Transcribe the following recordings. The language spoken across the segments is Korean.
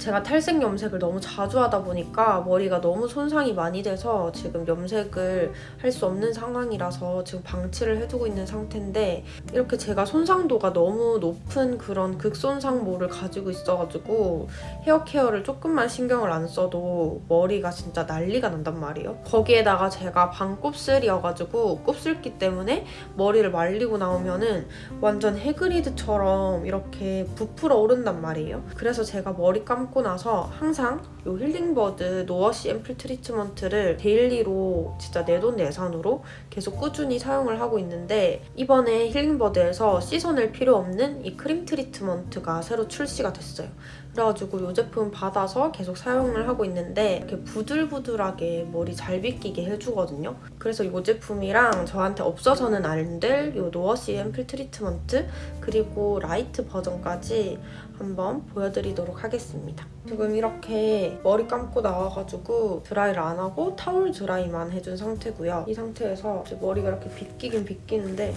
제가 탈색 염색을 너무 자주 하다 보니까 머리가 너무 손상이 많이 돼서 지금 염색을 할 수 없는 상황이라서 지금 방치를 해두고 있는 상태인데 이렇게 제가 손상도가 너무 높은 그런 극손상모를 가지고 있어가지고 hair care를 조금만 신경을 안 써도 머리가 진짜 난리가 난단 말이에요. 거기에다가 제가 반곱슬이어가지고 곱슬기 때문에 머리를 말리고 나오면은 완전 해그리드처럼 이렇게 부풀어 오른단 말이에요. 그래서 제가 머리 감고 나서 항상 이 힐링버드 no-wash 앰플 트리트먼트를 daily로 진짜 내 돈 내산으로 계속 꾸준히 사용을 하고 있는데 이번에 힐링버드에서 씻어낼 필요 없는 이 크림 트리트먼트가 새로 출시가 됐어요. 그래가지고 이 제품 받아서 계속 사용을 하고 있는데 이렇게 부들부들하게 머리 잘 빗기게 해주거든요. 그래서 이 제품이랑 저한테 없어서는 안 될 이 no-wash 앰플 트리트먼트 그리고 light 버전까지 한번 보여드리도록 하겠습니다. 지금 이렇게 머리 감고 나와가지고 드라이를 안 하고 타올 드라이만 해준 상태고요. 이 상태에서 머리가 이렇게 빗기긴 빗기는데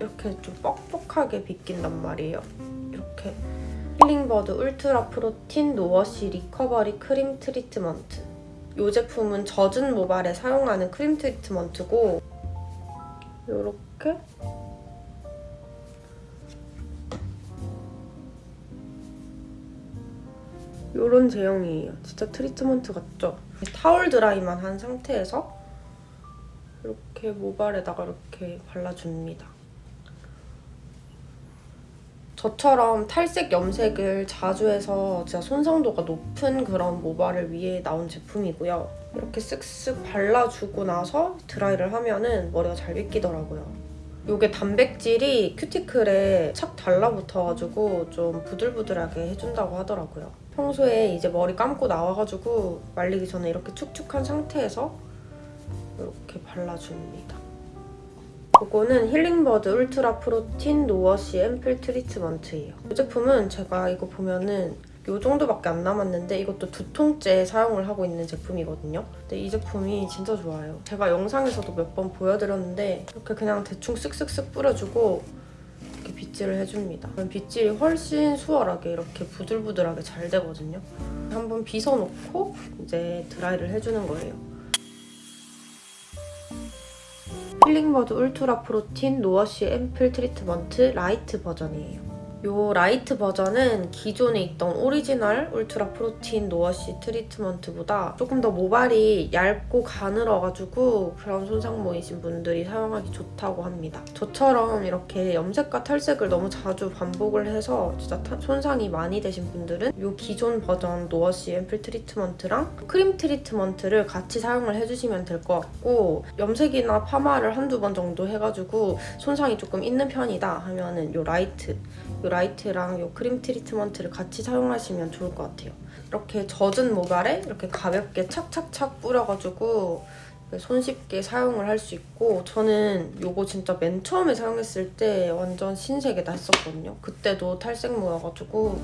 이렇게 좀 뻑뻑하게 빗긴단 말이에요. 이렇게 힐링버드 ultra protein no-wash recovery 크림 트리트먼트 이 제품은 젖은 모발에 사용하는 크림 트리트먼트고 이렇게 이런 제형이에요. 진짜 트리트먼트 같죠? 타월 드라이만 한 상태에서 이렇게 모발에다가 이렇게 발라줍니다. 저처럼 탈색 염색을 자주 해서 진짜 손상도가 높은 그런 모발을 위해 나온 제품이고요. 이렇게 쓱쓱 발라주고 나서 드라이를 하면은 머리가 잘 빗기더라고요. 이게 단백질이 큐티클에 착 달라붙어가지고 좀 부들부들하게 해준다고 하더라고요. 평소에 이제 머리 감고 나와가지고 말리기 전에 이렇게 축축한 상태에서 이렇게 발라줍니다. 이거는 힐링버드 울트라 프로틴 노워시 앰플 트리트먼트예요. 이 제품은 제가 이거 보면은 이 정도밖에 안 남았는데 이것도 두 통째 사용을 하고 있는 제품이거든요. 근데 이 제품이 진짜 좋아요. 제가 영상에서도 몇 번 보여드렸는데 이렇게 그냥 대충 쓱쓱쓱 뿌려주고 이렇게 빗질을 해줍니다. 그럼 빗질이 훨씬 수월하게 이렇게 부들부들하게 잘 되거든요. 한번 빗어놓고 이제 드라이를 해주는 거예요. 힐링버드 ultra protein no-wash 앰플 트리트먼트 light 버전이에요. 이 light 버전은 기존에 있던 오리지널 ultra protein no-wash 트리트먼트보다 조금 더 모발이 얇고 가늘어가지고 브라운 손상모이신 분들이 사용하기 좋다고 합니다. 저처럼 이렇게 염색과 탈색을 너무 자주 반복을 해서 진짜 손상이 많이 되신 분들은 이 기존 버전 no-wash 앰플 트리트먼트랑 크림 트리트먼트를 같이 사용을 해주시면 될 것 같고 염색이나 파마를 한두 번 정도 해가지고 손상이 조금 있는 편이다 하면은 이 light 이 라이트랑 이 크림 트리트먼트를 같이 사용하시면 좋을 것 같아요. 이렇게 젖은 모발에 이렇게 가볍게 착착착 뿌려가지고 손쉽게 사용을 할 수 있고 저는 이거 진짜 맨 처음에 사용했을 때 완전 신세계다 했었거든요. 그때도 탈색모여가지고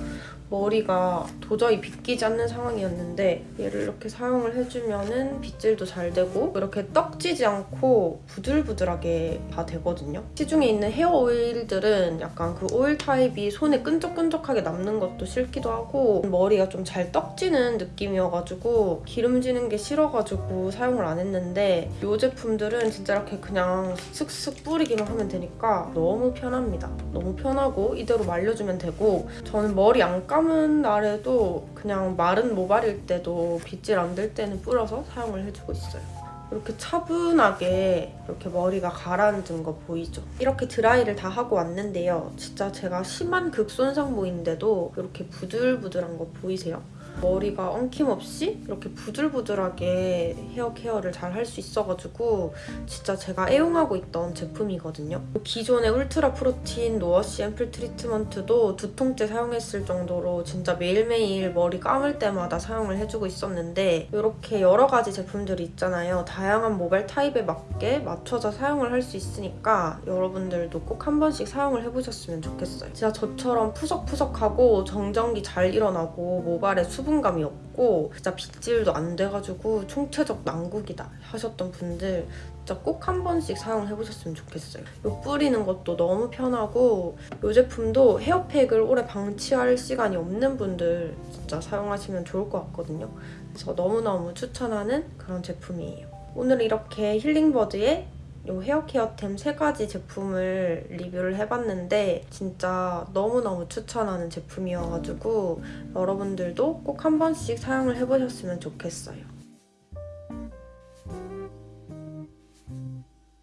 머리가 도저히 빗기지 않는 상황이었는데 얘를 이렇게 사용을 해주면 은 빗질도 잘 되고 이렇게 떡지지 않고 부들부들하게 다 되거든요. 시중에 있는 헤어 오일들은 약간 그 오일 타입이 손에 끈적끈적하게 남는 것도 싫기도 하고 머리가 좀 잘 떡지는 느낌이어가지고 기름지는 게 싫어가지고 사용을 안 했는데 이 제품들은 진짜 이렇게 그냥 슥슥 뿌리기만 하면 되니까 너무 편합니다. 너무 편하고 이대로 말려주면 되고 저는 머리 안 감... 감은 날에도 그냥 마른 모발일 때도 빗질 안 될 때는 뿌려서 사용을 해주고 있어요. 이렇게 차분하게 이렇게 머리가 가라앉은 거 보이죠? 이렇게 드라이를 다 하고 왔는데요. 진짜 제가 심한 극손상모인데도 이렇게 부들부들한 거 보이세요? 머리가 엉킴 없이 이렇게 부들부들하게 헤어 케어를 잘 할 수 있어가지고 진짜 제가 애용하고 있던 제품이거든요. 기존의 울트라 프로틴 노워시 앰플 트리트먼트도 두 통째 사용했을 정도로 진짜 매일매일 머리 감을 때마다 사용을 해주고 있었는데 이렇게 여러 가지 제품들이 있잖아요. 다양한 모발 타입에 맞게 맞춰서 사용을 할 수 있으니까 여러분들도 꼭 한 번씩 사용을 해보셨으면 좋겠어요. 진짜 저처럼 푸석푸석하고 정전기 잘 일어나고 모발에 수분 수분감이 없고 진짜 빗질도 안 돼가지고 총체적 난국이다 하셨던 분들 진짜 꼭 한 번씩 사용해보셨으면 좋겠어요. 요 뿌리는 것도 너무 편하고 이 제품도 헤어팩을 오래 방치할 시간이 없는 분들 진짜 사용하시면 좋을 것 같거든요. 그래서 너무너무 추천하는 그런 제품이에요. 오늘 이렇게 힐링버드의 요 헤어케어템 세 가지 제품을 리뷰를 해봤는데 진짜 너무너무 추천하는 제품이어가지고 여러분들도 꼭 한 번씩 사용을 해보셨으면 좋겠어요.